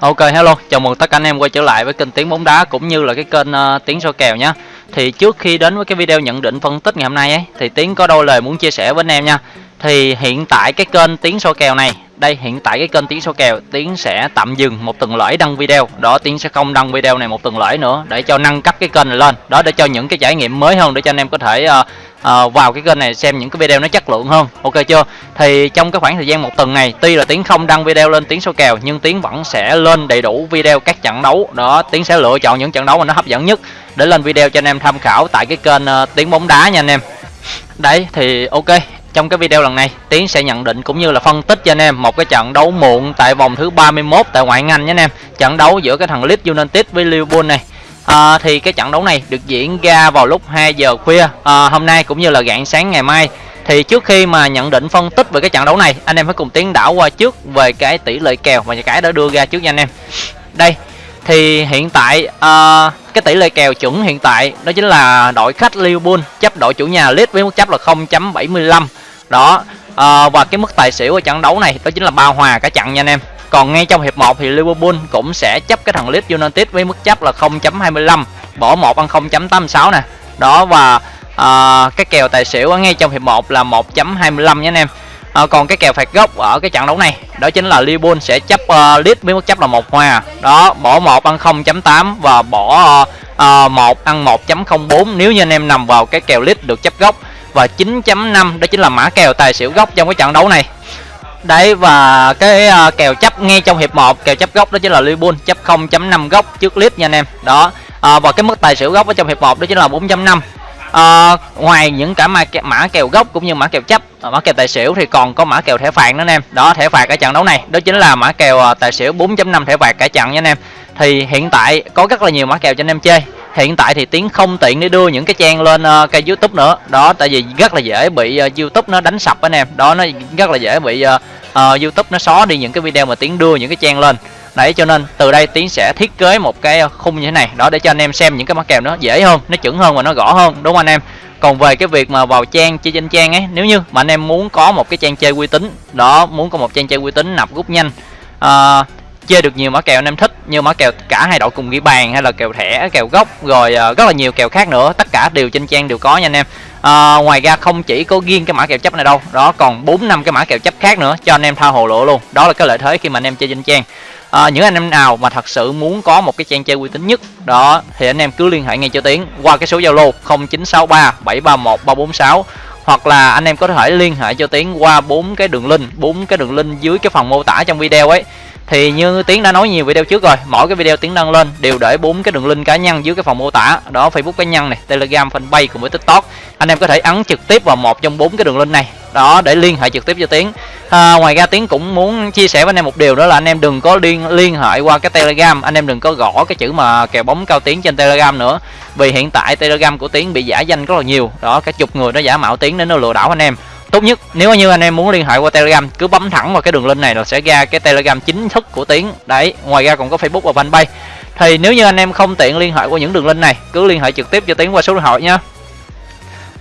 Ok hello, chào mừng tất cả anh em quay trở lại với kênh Tiếng bóng đá cũng như là cái kênh uh, Tiếng soi kèo nhé. Thì trước khi đến với cái video nhận định phân tích ngày hôm nay ấy thì Tiếng có đôi lời muốn chia sẻ với anh em nha. Thì hiện tại cái kênh Tiếng soi kèo này, đây hiện tại cái kênh Tiếng soi kèo Tiếng sẽ tạm dừng một tuần lễ đăng video. Đó Tiếng sẽ không đăng video này một tuần lễ nữa để cho nâng cấp cái kênh này lên. Đó để cho những cái trải nghiệm mới hơn để cho anh em có thể uh, uh, vào cái kênh này xem những cái video nó chất lượng hơn. Ok chưa? Thì trong cái khoảng thời gian một tuần này tuy là tiến không đăng video lên tiếng số kèo nhưng tiến vẫn sẽ lên đầy đủ video các trận đấu. Đó tiến sẽ lựa chọn những trận đấu mà nó hấp dẫn nhất để lên video cho anh em tham khảo tại cái kênh ờ, uh, tiếng bóng đá nha anh em. Đấy thì ok. Trong cái video lần này Tiến sẽ nhận định cũng như là phân tích cho anh em một cái trận đấu muộn tại vòng thứ 31 tại ngoại hạng Anh nhé anh em. Trận đấu giữa cái thằng Leeds United với Liverpool này à, thì cái trận đấu này được diễn ra vào lúc 2 giờ khuya. À, hôm nay cũng như là rạng sáng ngày mai. Thì trước khi mà nhận định phân tích về cái trận đấu này anh em hãy cùng tiến đảo qua trước về cái tỷ lệ kèo và cái đã đưa ra trước nha anh em. Đây thì hiện tại à, cái tỷ lệ kèo chuẩn hiện tại đó chính là đội khách Liverpool chấp đội chủ nhà Leeds với mức chấp là 0.75 đó à, và cái mức tài xỉu ở trận đấu này đó chính là ba hòa cả trận nha anh em còn ngay trong hiệp 1 thì Liverpool cũng sẽ chấp cái thằng Leeds United với mức chấp là 0.25 bỏ một ăn 0.86 nè. Đó và uh, cái kèo tài xỉu ở ngay trong hiệp 1 là 1.25 nhé anh em. À, còn cái kèo phạt góc ở cái trận đấu này đó chính là Liverpool sẽ chấp uh, Leeds với mức chấp là một hòa. Đó bỏ một ăn 0.8 và bỏ à, uh, 1 ăn 1.04 nếu như anh em nằm vào cái kèo Leeds được chấp góc. Và 9.5 đó chính là mã kèo tài xỉu góc trong cái trận đấu này. Đấy và cái uh, kèo chấp ngay trong hiệp 1 kèo chấp góc đó chính là Liverpool chấp 0.5 góc trước clip nha anh em. Đó. À, và cái mức tài xỉu góc ở trong hiệp 1 đó chính là 4.5. À, ngoài những cả mã, mã kèo góc cũng như mã kèo chấp à, mã kèo tài xỉu thì còn có mã kèo thẻ phạt nữa anh em đó thẻ phạt ở trận đấu này đó chính là mã kèo à, tài xỉu 4.5 thẻ phạt cả trận nha anh em thì hiện tại có rất là nhiều mã kèo cho anh em chơi hiện tại thì tiến không tiện để đưa những cái trang lên uh, kênh youtube nữa đó tại vì rất là dễ bị uh, youtube nó đánh sập anh em đó nó rất là dễ bị uh, uh, youtube nó xóa đi những cái video mà tiến đưa những cái trang lên. Đấy cho nên từ đây tiến sẽ thiết kế một cái ờ, khung như thế này. Đó để cho anh em xem những cái mã kèo nó dễ hơn nó chuẩn hơn và nó rõ hơn đúng không anh em? Còn về cái việc mà vào trang chơi trên trang ấy nếu như mà anh em muốn có một cái trang chơi uy tín đó muốn có một trang chơi uy tín nạp rút nhanh uh, chơi được nhiều mã kèo anh em thích như mã kèo cả hai đội cùng ghi bàn hay là kèo thẻ kèo gốc rồi uh, rất là nhiều kèo khác nữa. Tất cả đều trên trang đều có nha anh em à, ngoài ra không chỉ có riêng cái mã kèo chấp này đâu đó còn bốn năm cái mã kèo chấp khác nữa cho anh em tha hồ lộ luôn. Đó là cái lợi thế khi mà anh em chơi trên trang. À, những anh em nào mà thật sự muốn có một cái trang chơi uy tín nhất đó thì anh em cứ liên hệ ngay cho tiến qua cái số zalo 0963 731 346 hoặc là anh em có thể liên hệ cho tiến qua bốn cái đường link bốn cái đường link dưới cái phần mô tả trong video ấy thì như tiến đã nói nhiều video trước rồi mỗi cái video tiến đăng lên đều để bốn cái đường link cá nhân dưới cái phần mô tả. Đó facebook cá nhân này telegram fanpage cùng với tiktok. Anh em có thể ấn trực tiếp vào một trong bốn cái đường link này. Đó để liên hệ trực tiếp cho tiến. À, ngoài ra tiến cũng muốn chia sẻ với anh em một điều đó là anh em đừng có liên liên hệ qua cái telegram. Anh em đừng có gõ cái chữ mà kèo bóng cao tiến trên telegram nữa. Vì hiện tại telegram của tiến bị giả danh rất là nhiều. Đó cả chục người nó giả mạo tiến đến nó lừa đảo anh em tốt nhất nếu như anh em muốn liên hệ qua telegram cứ bấm thẳng vào cái đường link này là sẽ ra cái telegram chính thức của tiến. Đấy ngoài ra còn có facebook và fanpage. Thì nếu như anh em không tiện liên hệ qua những đường link này cứ liên hệ trực tiếp cho tiến qua số điện thoại nhá.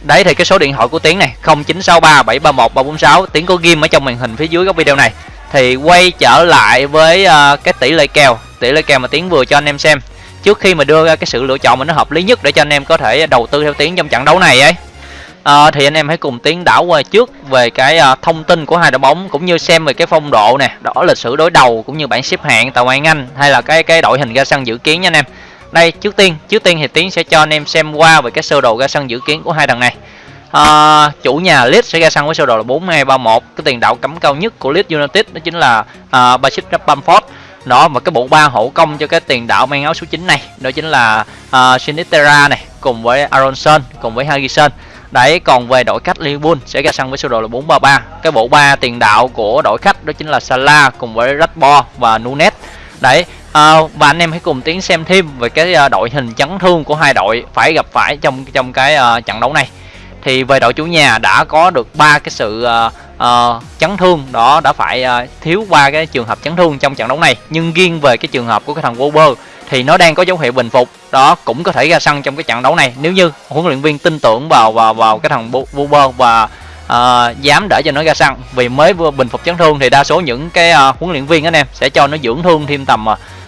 Đấy thì cái số điện thoại của tiến này 0963 731 346 tiến có ghim ở trong màn hình phía dưới góc video này. Thì quay trở lại với uh, cái tỷ lệ kèo tỷ lệ kèo mà tiến vừa cho anh em xem. Trước khi mà đưa ra cái sự lựa chọn mà nó hợp lý nhất để cho anh em có thể đầu tư theo tiến trong trận đấu này ấy à, thì anh em hãy cùng tiến đảo qua trước về cái à, thông tin của hai đội bóng cũng như xem về cái phong độ nè đó lịch sử đối đầu cũng như bảng xếp hạng tại ngoại anh hay là cái cái đội hình ra sân dự kiến nha anh em. Đây trước tiên trước tiên thì tiến sẽ cho anh em xem qua về cái sơ đồ ra sân dự kiến của hai thằng này. À, chủ nhà Leeds sẽ ra sân với sơ đồ là 4231 cái tiền đạo cấm cao nhất của Leeds United đó chính là à, Bashir Bamford đó và cái bộ ba hậu công cho cái tiền đạo mang áo số 9 này đó chính là uh, Sinistera này cùng với Aronson cùng với Harrison. Đấy, còn về đội khách Liverpool sẽ ra sân với sơ đồ là 433. Cái bộ ba tiền đạo của đội khách đó chính là Salah cùng với Rashford và Nunes. Đấy, à, và anh em hãy cùng tiến xem thêm về cái à, đội hình chấn thương của hai đội phải gặp phải trong trong cái uh, trận đấu này. Thì về đội chủ nhà đã có được ba cái sự uh, uh, chấn thương đó đã phải uh, thiếu ba cái trường hợp chấn thương trong trận đấu này. Nhưng riêng về cái trường hợp của cái thằng Wolver thì nó đang có dấu hiệu bình phục. Đó cũng có thể ra sân trong cái trận đấu này. Nếu như huấn luyện viên tin tưởng vào vào vào cái thằng Buber và uh, dám để cho nó ra sân. Vì mới vừa bình phục chấn thương thì đa số những cái uh, huấn luyện viên anh em sẽ cho nó dưỡng thương thêm tầm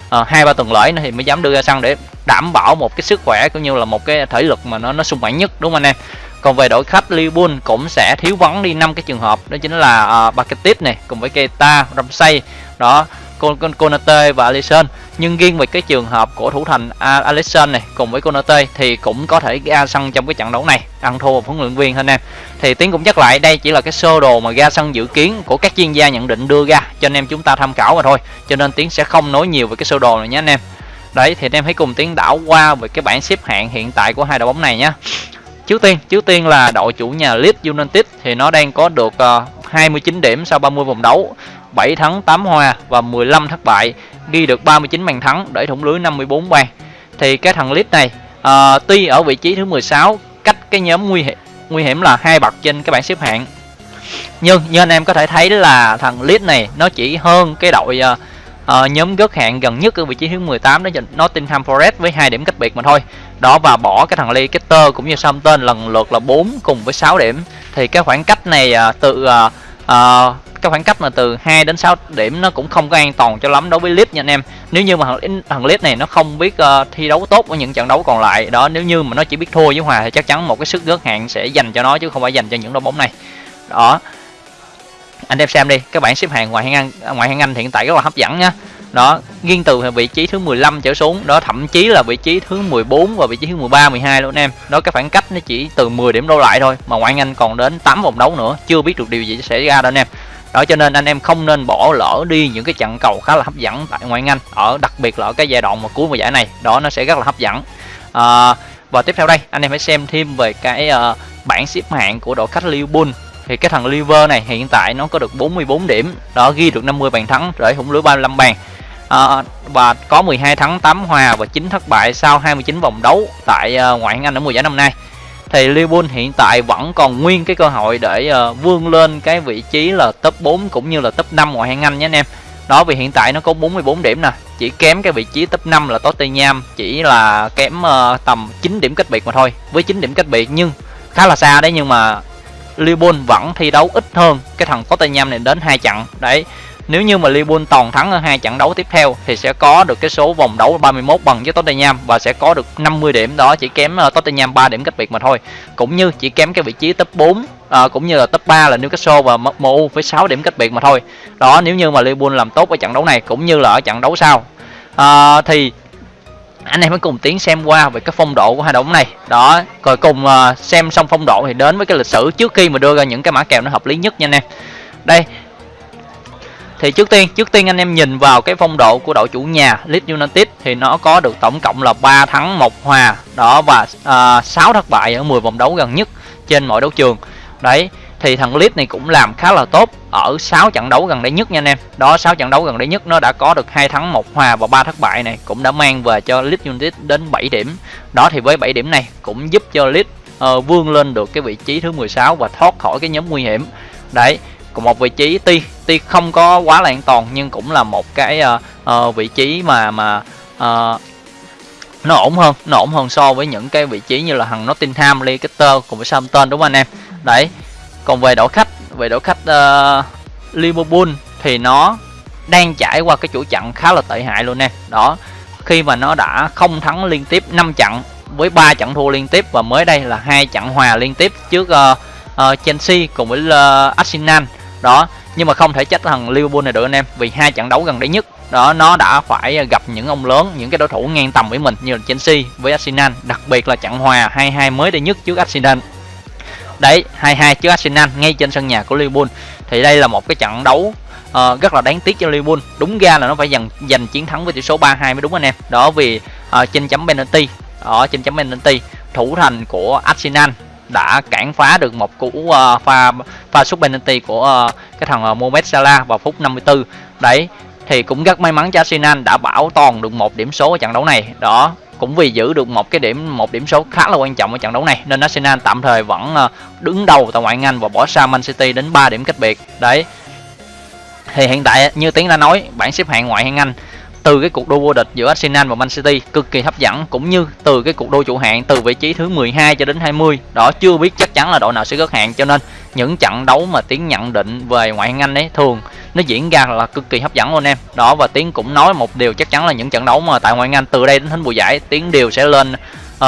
ờ, hai uh, ba tuần lễ nữa thì mới dám đưa ra sân để đảm bảo một cái sức khỏe cũng như là một cái thể lực mà nó nó sung mãn nhất đúng không anh em? Còn về đội khách Liverpool cũng sẽ thiếu vắng đi năm cái trường hợp. Đó chính là uh, Paketit này cùng với Keita, Ramsey đó con Konate và Alisson nhưng riêng về cái trường hợp của thủ thành Alisson này cùng với Konate thì cũng có thể ra sân trong cái trận đấu này. Ăn thua một huấn luyện viên anh em. Thì tiến cũng nhắc lại đây chỉ là cái sơ đồ mà ra sân dự kiến của các chuyên gia nhận định đưa ra cho anh em chúng ta tham khảo mà thôi. Cho nên tiến sẽ không nói nhiều về cái sơ đồ này nhé anh em. Đấy thì anh em hãy cùng tiến đảo qua về cái bảng xếp hạng hiện tại của hai đội bóng này nhé. Trước tiên trước tiên là đội chủ nhà Leeds United thì nó đang có được ờ, uh, 29 điểm sau 30 vòng đấu 7 thắng 8 hòa và 15 thất bại ghi được 39 bàn thắng để thủng lưới 54 bàn. Thì cái thằng Leeds này à, tuy ở vị trí thứ 16 cách cái nhóm nguy hiểm nguy hiểm là hai bậc trên cái bảng xếp hạng. Nhưng như anh em có thể thấy là thằng Leeds này nó chỉ hơn cái đội uh, uh, nhóm gớt hạng gần nhất ở vị trí thứ 18 đó Nottingham Forest với hai điểm cách biệt mà thôi. Đó và bỏ cái thằng Leicester cũng như Southampton lần lượt là 4 cùng với 6 điểm. Thì cái khoảng cách này uh, từ uh, uh, cái khoảng cách mà từ 2 đến 6 điểm nó cũng không có an toàn cho lắm đối với Leeds nha anh em. Nếu như mà thằng, thằng Leeds này nó không biết uh, thi đấu tốt ở những trận đấu còn lại đó nếu như mà nó chỉ biết thua với Hòa thì chắc chắn một cái sức gớt hạn sẽ dành cho nó chứ không phải dành cho những đội bóng này. Đó. Anh em xem đi các bạn xếp hạng ngoại hạng Anh à, ngoại hạng Anh hiện tại rất là hấp dẫn nha. Đó nghiêng từ vị trí thứ 15 trở xuống đó thậm chí là vị trí thứ 14 và vị trí thứ 13 12 luôn anh em. Đó cái khoảng cách nó chỉ từ 10 điểm đổ lại thôi mà ngoại hạng Anh còn đến 8 vòng đấu nữa chưa biết được điều gì sẽ ra đâu anh em đó cho nên anh em không nên bỏ lỡ đi những cái trận cầu khá là hấp dẫn tại ngoại hạng Anh ở đặc biệt là ở cái giai đoạn mà cuối mùa giải này đó nó sẽ rất là hấp dẫn. À, và tiếp theo đây anh em hãy xem thêm về cái uh, bảng xếp hạng của đội khách Liverpool. Thì cái thằng Liver này hiện tại nó có được 44 điểm đó ghi được 50 bàn thắng để hủng lưới 35 bàn. À, và có 12 thắng 8 hòa và 9 thất bại sau 29 vòng đấu tại uh, ngoại hạng Anh ở mùa giải năm nay thì Liverpool hiện tại vẫn còn nguyên cái cơ hội để uh, vươn lên cái vị trí là top 4 cũng như là top 5 ngoại hạng Anh nhé anh em. Đó vì hiện tại nó có 44 điểm nè chỉ kém cái vị trí top 5 là Tottenham chỉ là kém uh, tầm 9 điểm cách biệt mà thôi với 9 điểm cách biệt nhưng khá là xa đấy nhưng mà Liverpool vẫn thi đấu ít hơn cái thằng Tottenham này đến hai trận. Đấy nếu như mà Liverpool toàn thắng ở hai trận đấu tiếp theo thì sẽ có được cái số vòng đấu 31 bằng với Tottenham và sẽ có được 50 điểm đó chỉ kém ờ, Tottenham 3 điểm cách biệt mà thôi. Cũng như chỉ kém cái vị trí top 4 à, ờ, cũng như là top 3 là Newcastle và MU với 6 điểm cách biệt mà thôi. Đó nếu như mà Liverpool làm tốt ở trận đấu này cũng như là ở trận đấu sau à, thì anh em hãy cùng tiến xem qua về cái phong độ của hai đội bóng này đó rồi cùng uh, xem xong phong độ thì đến với cái lịch sử trước khi mà đưa ra những cái mã kèo nó hợp lý nhất nha anh em đây thì trước tiên trước tiên anh em nhìn vào cái phong độ của đội chủ nhà Leeds United thì nó có được tổng cộng là 3 thắng một hòa đó và à, uh, 6 thất bại ở 10 vòng đấu gần nhất trên mọi đấu trường đấy thì thằng Leeds này cũng làm khá là tốt ở 6 trận đấu gần đây nhất nha anh em. Đó 6 trận đấu gần đây nhất nó đã có được hai thắng một hòa và ba thất bại này cũng đã mang về cho Leeds United đến 7 điểm. Đó thì với 7 điểm này cũng giúp cho Leeds uh, vươn lên được cái vị trí thứ 16 và thoát khỏi cái nhóm nguy hiểm. Đấy, còn một vị trí tuy tuy không có quá là an toàn nhưng cũng là một cái uh, uh, vị trí mà mà uh, nó ổn hơn, nó ổn hơn so với những cái vị trí như là thằng Nottingham, Leicester cùng với Southampton đúng không anh em? Đấy, còn về đội khách về đội khách uh, Liverpool thì nó đang trải qua cái chuỗi trận khá là tệ hại luôn nè đó khi mà nó đã không thắng liên tiếp 5 trận với 3 trận thua liên tiếp và mới đây là hai trận hòa liên tiếp trước uh, uh, Chelsea cùng với uh, Arsenal đó nhưng mà không thể trách thằng Liverpool này được anh em vì hai trận đấu gần đây nhất đó nó đã phải gặp những ông lớn những cái đối thủ ngang tầm với mình như là Chelsea với Arsenal đặc biệt là trận hòa 2-2 mới đây nhất trước Arsenal. Đấy 2-2 trước Arsenal ngay trên sân nhà của Liverpool. Thì đây là một cái trận đấu uh, rất là đáng tiếc cho Liverpool. Đúng ra là nó phải giành giành chiến thắng với tỷ số 3-2 mới đúng anh em. Đó vì uh, trên chấm penalty ở trên chấm penalty thủ thành của Arsenal đã cản phá được một cú uh, pha pha sút penalty của uh, cái thằng uh, Mohamed Salah vào phút 54 đấy thì cũng rất may mắn cho Arsenal đã bảo toàn được một điểm số ở trận đấu này. Đó cũng vì giữ được một cái điểm một điểm số khá là quan trọng ở trận đấu này nên Arsenal tạm thời vẫn đứng đầu tại ngoại hạng Anh và bỏ xa Man City đến 3 điểm cách biệt. Đấy thì hiện tại như tiến đã nói bảng xếp hạng ngoại hạng Anh từ cái cuộc đua vô địch giữa Arsenal và Man City cực kỳ hấp dẫn cũng như từ cái cuộc đua trụ hạng từ vị trí thứ 12 cho đến 20 đó chưa biết chắc chắn là đội nào sẽ gớt hạng cho nên những trận đấu mà tiến nhận định về ngoại hạng Anh ấy thường nó diễn ra là cực kỳ hấp dẫn luôn em. Đó và tiến cũng nói một điều chắc chắn là những trận đấu mà tại ngoại hạng Anh từ đây đến hết mùa giải tiến đều sẽ lên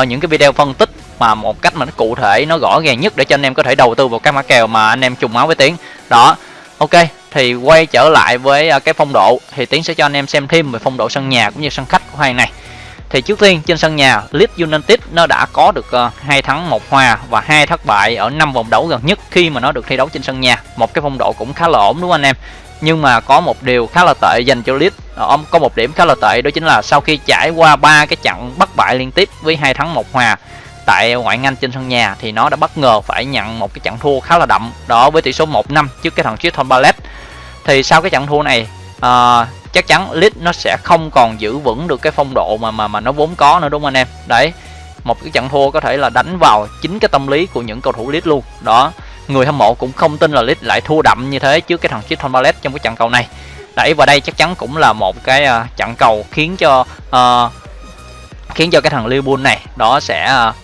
uh, những cái video phân tích mà một cách mà nó cụ thể nó rõ ràng nhất để cho anh em có thể đầu tư vào các mã kèo mà anh em trùng máu với tiến. Đó ok thì quay trở lại với à, cái phong độ, thì tiến sẽ cho anh em xem thêm về phong độ sân nhà cũng như sân khách của hai này thì trước tiên, trên sân nhà, Leeds United nó đã có được à, hai thắng, một hòa và hai thất bại ở năm vòng đấu gần nhất khi mà nó được thi đấu trên sân nhà. Một cái phong độ cũng khá là ổn, đúng không anh em? Nhưng mà có một điều khá là tệ dành cho Leeds. Ờ, ông, có một điểm khá là tệ, đó chính là sau khi trải qua ba cái trận bất bại liên tiếp với hai thắng, một hòa tại ngoại hạng Anh trên sân nhà thì nó đã bất ngờ phải nhận một cái trận thua khá là đậm. Đó, với tỷ số 1-5 trước cái thằng Crystal Palace thì sau cái trận thua này uh, chắc chắn lit nó sẽ không còn giữ vững được cái phong độ mà mà mà nó vốn có nữa đúng không anh em? Đấy một cái trận thua có thể là đánh vào chính cái tâm lý của những cầu thủ lit luôn. Đó người hâm mộ cũng không tin là lit lại thua đậm như thế trước cái thằng Crystal Palace trong cái trận cầu này. Đấy và đây chắc chắn cũng là một cái uh, trận cầu khiến cho uh, khiến cho cái thằng Liverpool này đó sẽ uh,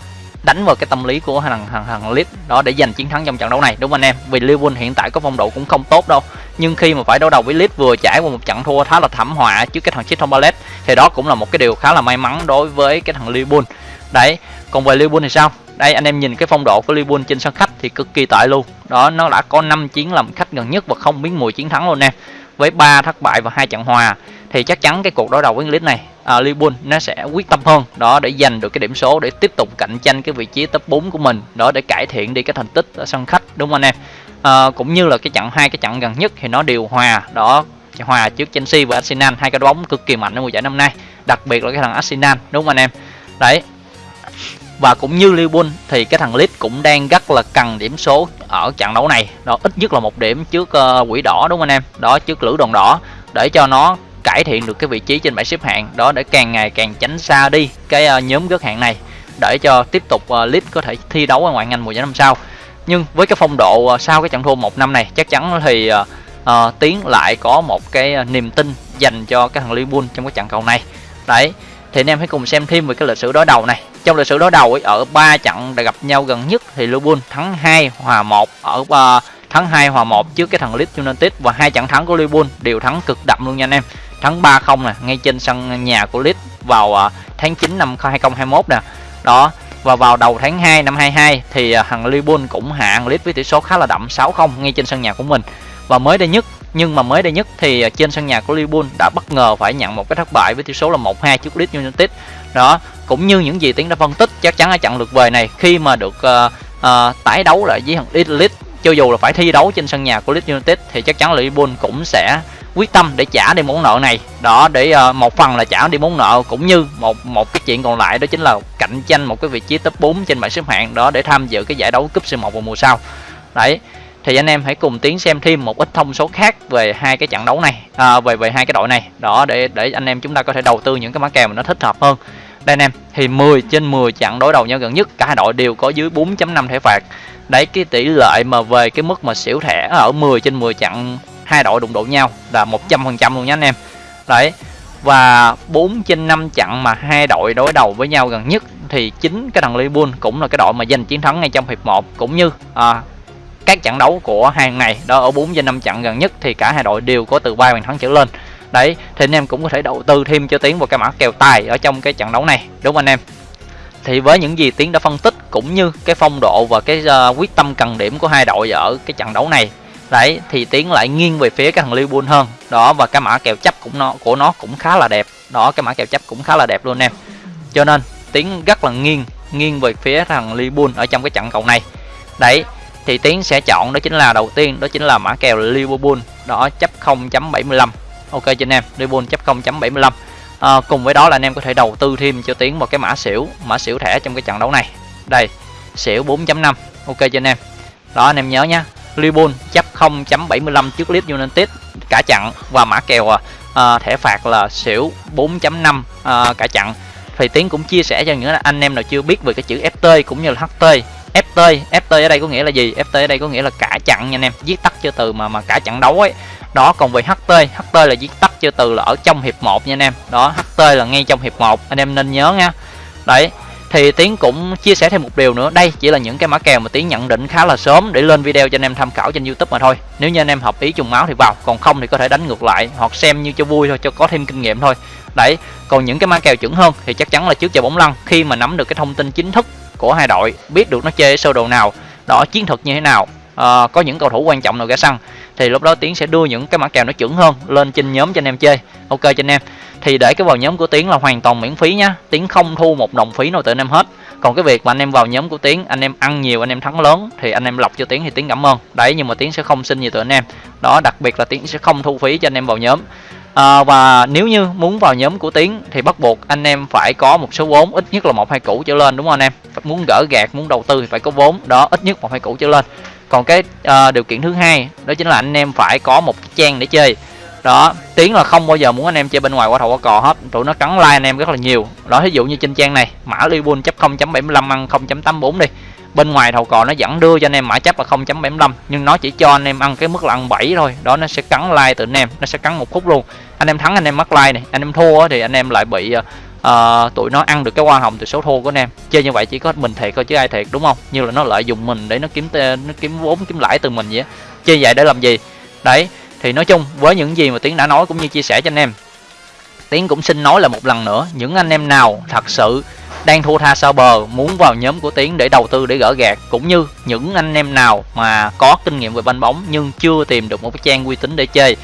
đánh vào cái tâm lý của thằng thằng thằng Leeds đó để giành chiến thắng trong trận đấu này, đúng không anh em? Vì Liverpool hiện tại có phong độ cũng không tốt đâu, nhưng khi mà phải đối đầu với Leeds vừa trải qua một trận thua khá là thảm họa trước cái thằng Crystal Palace, thì đó cũng là một cái điều khá là may mắn đối với cái thằng Liverpool. Đấy, còn về Liverpool thì sao? Đây, anh em nhìn cái phong độ của Liverpool trên sân khách thì cực kỳ tệ luôn. Đó, nó đã có 5 chiến làm khách gần nhất và không biến mùi chiến thắng luôn nè, với 3 thất bại và hai trận hòa. Thì chắc chắn cái cuộc đối đầu với Leeds này À, uh, Liverpool nó sẽ quyết tâm hơn. Đó để giành được cái điểm số để tiếp tục cạnh tranh cái vị trí top 4 của mình. Đó để cải thiện đi cái thành tích ở sân khách đúng không anh em? À, cũng như là cái trận hai cái trận gần nhất thì nó đều hòa. Đó hòa trước Chelsea và Arsenal hai cái bóng cực kỳ mạnh ở mùa giải năm nay. Đặc biệt là cái thằng Arsenal đúng không anh em? Đấy. Và cũng như Liverpool thì cái thằng Leeds cũng đang rất là cần điểm số ở trận đấu này. Đó ít nhất là một điểm trước uh, quỷ đỏ đúng không anh em? Đó trước lữ đoàn đỏ. Để cho nó cải thiện được cái vị trí trên bảng xếp hạng. Đó để càng ngày càng tránh xa đi cái ờ, nhóm gớt hạng này để cho tiếp tục ờ, Leeds có thể thi đấu ở ngoại hạng Anh mùa giải năm sau. Nhưng với cái phong độ ờ, sau cái trận thua một năm này chắc chắn thì uh, tiến lại có một cái niềm tin dành cho cái thằng Liverpool trong cái trận cầu này. Đấy thì anh em hãy cùng xem thêm về cái lịch sử đối đầu này. Trong lịch sử đối đầu ấy, ở ba trận đã gặp nhau gần nhất thì Liverpool thắng 2 hòa 1 ở uh, thắng 2 hòa 1 trước cái thằng Leeds United và hai trận thắng của Liverpool đều thắng cực đậm luôn nha anh em thắng 3-0 nè ngay trên sân nhà của Leeds vào uh, tháng 9 năm 2021 nè. Đó và vào đầu tháng 2 năm 22 thì uh, thằng Liverpool cũng hạ Leeds với tỷ số khá là đậm 6-0 ngay trên sân nhà của mình. Và mới đây nhất nhưng mà mới đây nhất thì à, trên sân nhà của Liverpool đã bất ngờ phải nhận một cái thất bại với tỷ số là 1-2 trước Leeds United. Đó cũng như những gì tiến đã phân tích chắc chắn ở trận lượt về này khi mà được uh, uh, tái đấu lại với thằng Leeds cho dù là phải thi đấu trên sân nhà của Leeds United thì chắc chắn là Liverpool cũng sẽ quyết tâm để trả đi món nợ này. Đó để uh, một phần là trả đi món nợ cũng như một một cái chuyện còn lại đó chính là cạnh tranh một cái vị trí top 4 trên bảng xếp hạng đó để tham dự cái giải đấu cúp C1 vào mùa sau. Đấy thì anh em hãy cùng tiến xem thêm một ít thông số khác về hai cái trận đấu này à, về về hai cái đội này. Đó để để anh em chúng ta có thể đầu tư những cái mã kèo mà nó thích hợp hơn. Đây anh em thì 10 trên 10 trận đối đầu nhau gần nhất cả hai đội đều có dưới 4.5 thẻ phạt. Đấy cái tỷ lệ mà về cái mức mà xỉu thẻ ở 10 trên 10 trận hai đội đụng độ nhau là 100% luôn nhé anh em. Đấy và 4 trên 5 trận mà hai đội đối đầu với nhau gần nhất thì chính cái thằng Liverpool cũng là cái đội mà giành chiến thắng ngay trong hiệp 1 cũng như à, các trận đấu của hàng ngày đó ở 4 trên 5 trận gần nhất thì cả hai đội đều có từ ba bàn thắng trở lên. Đấy thì anh em cũng có thể đầu tư thêm cho tiến vào cái mã kèo tài ở trong cái trận đấu này đúng không anh em? Thì với những gì tiến đã phân tích cũng như cái phong độ và cái uh, quyết tâm cần điểm của hai đội ở cái trận đấu này đấy thì tiến lại nghiêng về phía cái thằng Liverpool hơn. Đó và cái mã kèo chấp cũng nó của nó cũng khá là đẹp. Đó cái mã kèo chấp cũng khá là đẹp luôn em. Cho nên tiến rất là nghiêng nghiêng về phía thằng Liverpool ở trong cái trận cầu này. Đấy thì tiến sẽ chọn đó chính là đầu tiên đó chính là mã kèo Liverpool đó chấp 0.75 ok cho anh em Liverpool chấp 0.75 à, cùng với đó là anh em có thể đầu tư thêm cho tiến một cái mã xỉu mã xỉu thẻ trong cái trận đấu này. Đây xỉu 4.5 ok cho anh em. Đó anh em nhớ nhá Liverpool chấp 0.75 trước Leeds United cả chặn và mã kèo à, à thẻ phạt là xỉu 4.5 à, cả chặn. thì tiến cũng chia sẻ cho những anh em nào chưa biết về cái chữ FT cũng như là HT FT FT ở đây có nghĩa là gì? FT ở đây có nghĩa là cả chặn nha anh em viết tắt cho từ mà mà cả chặn đấu ấy. Đó còn về HT HT là viết tắt cho từ là ở trong hiệp 1 nha anh em. Đó HT là ngay trong hiệp 1 anh em nên nhớ nha. Đấy thì tiến cũng chia sẻ thêm một điều nữa. Đây chỉ là những cái mã kèo mà tiến nhận định khá là sớm để lên video cho anh em tham khảo trên youtube mà thôi. Nếu như anh em hợp ý trùng máu thì vào, còn không thì có thể đánh ngược lại hoặc xem như cho vui thôi, cho có thêm kinh nghiệm thôi. Đấy, còn những cái mã kèo chuẩn hơn thì chắc chắn là trước giờ bóng lăn, khi mà nắm được cái thông tin chính thức của hai đội, biết được nó chơi sơ đồ nào, đó, chiến thuật như thế nào uh, có những cầu thủ quan trọng nào ra sân thì lúc đó tiến sẽ đưa những cái mã kèo nó chuẩn hơn lên trên nhóm cho anh em chơi. Ok cho anh em. Thì để cái vào nhóm của tiến là hoàn toàn miễn phí nhá. Tiến không thu một đồng phí nào từ anh em hết. Còn cái việc mà anh em vào nhóm của tiến anh em ăn nhiều anh em thắng lớn thì anh em lọc cho tiến thì tiến cảm ơn. Đấy nhưng mà tiến sẽ không xin gì từ anh em. Đó đặc biệt là tiến sẽ không thu phí cho anh em vào nhóm. À, và nếu như muốn vào nhóm của tiến thì bắt buộc anh em phải có một số vốn ít nhất là một hai củ trở lên đúng không anh em? Muốn gỡ gạt muốn đầu tư thì phải có vốn. Đó ít nhất một hai củ trở lên còn cái uh, điều kiện thứ hai đó chính là anh em phải có một cái trang để chơi. Đó tiếng là không bao giờ muốn anh em chơi bên ngoài qua thầu qua cò hết. Tụi nó cắn like anh em rất là nhiều. Đó ví dụ như trên trang này mã libun chấp 0.75 ăn 0.84 đi. Bên ngoài thầu cò nó vẫn đưa cho anh em mã chấp là 0.75 nhưng nó chỉ cho anh em ăn cái mức là ăn 7 thôi. Đó nó sẽ cắn like từ anh em nó sẽ cắn một khúc luôn. Anh em thắng anh em mắc like này anh em thua thì anh em lại bị ờ, uh, tụi nó ăn được cái hoa hồng từ số thua của anh em. Chơi như vậy chỉ có mình thiệt thôi chứ ai thiệt đúng không? Như là nó lợi dụng mình để nó kiếm nó kiếm vốn kiếm lãi từ mình vậy chơi vậy để làm gì? Đấy thì nói chung với những gì mà tiến đã nói cũng như chia sẻ cho anh em. Tiến cũng xin nói là một lần nữa những anh em nào thật sự đang thua tha sao bờ muốn vào nhóm của tiến để đầu tư để gỡ gạt cũng như những anh em nào mà có kinh nghiệm về banh bóng nhưng chưa tìm được một cái trang uy tín để chơi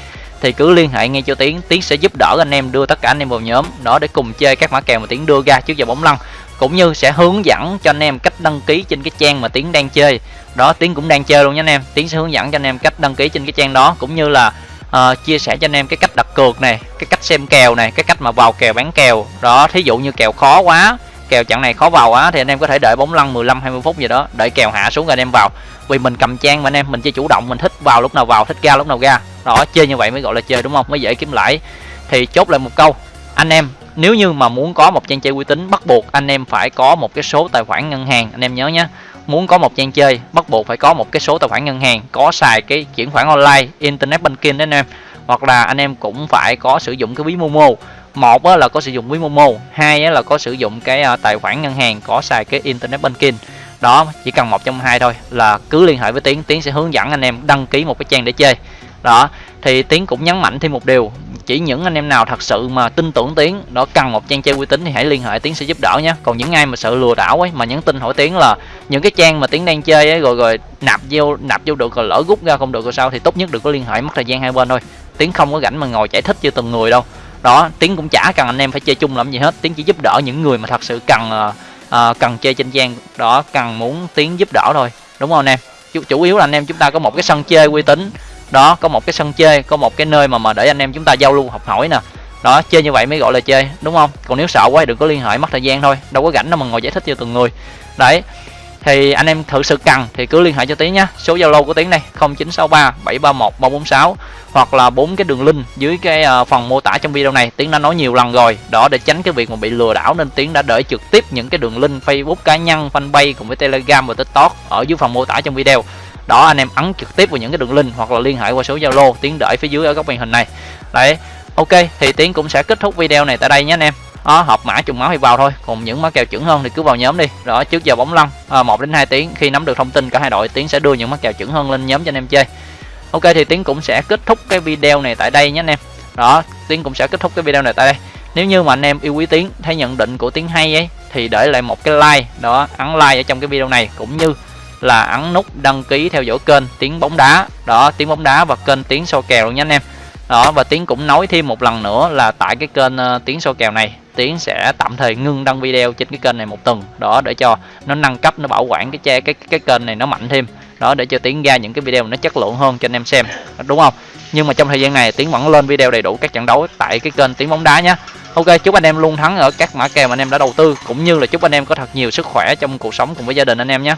thì cứ liên hệ ngay cho tiến. Tiến sẽ giúp đỡ anh em đưa tất cả anh em vào nhóm đó để cùng chơi các mã kèo mà tiến đưa ra trước giờ bóng lăn cũng như sẽ hướng dẫn cho anh em cách đăng ký trên cái trang mà tiến đang chơi. Đó tiến cũng đang chơi luôn nha anh em. Tiến sẽ hướng dẫn cho anh em cách đăng ký trên cái trang đó cũng như là uh, chia sẻ cho anh em cái cách đặt cược này cái cách xem kèo này cái cách mà vào kèo bán kèo. Đó thí dụ như kèo khó quá kèo chặng này khó vào á thì anh em có thể đợi bóng lăn 15 20 phút gì đó đợi kèo hạ xuống rồi anh em vào vì mình cầm trang mà anh em, mình chơi chủ động, mình thích vào lúc nào vào, thích ra lúc nào ra. Đó, chơi như vậy mới gọi là chơi, đúng không? Mới dễ kiếm lãi. Thì chốt lại một câu, anh em, nếu như mà muốn có một trang chơi uy tín, bắt buộc anh em phải có một cái số tài khoản ngân hàng. Anh em nhớ nhé muốn có một trang chơi, bắt buộc phải có một cái số tài khoản ngân hàng, có xài cái chuyển khoản online, internet banking đấy anh em. Hoặc là anh em cũng phải có sử dụng cái ví momo. Một là có sử dụng ví momo, hai là có sử dụng cái à, tài khoản ngân hàng, có xài cái internet banking đó chỉ cần một trong hai thôi là cứ liên hệ với tiến tiến sẽ hướng dẫn anh em đăng ký một cái trang để chơi. Đó thì tiến cũng nhấn mạnh thêm một điều chỉ những anh em nào thật sự mà tin tưởng tiến đó cần một trang chơi uy tín thì hãy liên hệ tiến sẽ giúp đỡ nhé. Còn những ai mà sợ lừa đảo ấy mà nhắn tin hỏi tiến là những cái trang mà tiến đang chơi ấy rồi rồi nạp vô nạp vô được rồi lỡ rút ra không được rồi sao thì tốt nhất đừng có liên hệ mất thời gian hai bên thôi. Tiến không có rảnh mà ngồi giải thích cho từng người đâu. Đó tiến cũng chả cần anh em phải chơi chung làm gì hết tiến chỉ giúp đỡ những người mà thật sự cần uh, Ờ, cần chơi trên gian đó cần muốn tiến giúp đỡ thôi. Đúng không anh em? Chủ, chủ yếu là anh em chúng ta có một cái sân chơi uy tín. Đó có một cái sân chơi có một cái nơi mà mà để anh em chúng ta giao lưu học hỏi nè. Đó chơi như vậy mới gọi là chơi đúng không? Còn nếu sợ quá đừng có liên hệ mất thời gian thôi. Đâu có rảnh đâu mà ngồi giải thích cho từng người. Đấy thì anh em thực sự cần thì cứ liên hệ cho tiến nhé số zalo của tiến đây 0963 731 346 hoặc là bốn cái đường link dưới cái ờ, phần mô tả trong video này. Tiến đã nói nhiều lần rồi đó để tránh cái việc mà bị lừa đảo nên tiến đã để trực tiếp những cái đường link facebook cá nhân fanpage cùng với telegram và tiktok ở dưới phần mô tả trong video. Đó anh em ấn trực tiếp vào những cái đường link hoặc là liên hệ qua số zalo tiến đợi phía dưới ở góc màn hình này. Đấy ok thì tiến cũng sẽ kết thúc video này tại đây nhé anh em. Đó, học mã trùng máu thì vào thôi còn những mã kèo chuẩn hơn thì cứ vào nhóm đi. Đó trước giờ bóng lăn ờ, à, 1 đến 2 tiếng khi nắm được thông tin cả hai đội tiến sẽ đưa những mã kèo chuẩn hơn lên nhóm cho anh em chơi ok thì tiến cũng sẽ kết thúc cái video này tại đây nhé anh em. Đó tiến cũng sẽ kết thúc cái video này tại đây. Nếu như mà anh em yêu quý tiến thấy nhận định của tiến hay ấy thì để lại một cái like. Đó ấn like ở trong cái video này cũng như là ấn nút đăng ký theo dõi kênh tiếng bóng đá. Đó tiếng bóng đá và kênh tiếng so kèo luôn nha anh em. Đó và tiến cũng nói thêm một lần nữa là tại cái kênh ờ, uh, tiếng so kèo này tiến sẽ tạm thời ngưng đăng video trên cái kênh này một tuần. Đó để cho nó nâng cấp nó bảo quản cái che cái cái kênh này nó mạnh thêm đó để cho tiến ra những cái video nó chất lượng hơn cho anh em xem, đúng không? Nhưng mà trong thời gian này tiến vẫn lên video đầy đủ các trận đấu tại cái kênh tiếng bóng đá nhé ok, chúc anh em luôn thắng ở các mã kèo mà anh em đã đầu tư, cũng như là chúc anh em có thật nhiều sức khỏe trong cuộc sống cùng với gia đình anh em nhé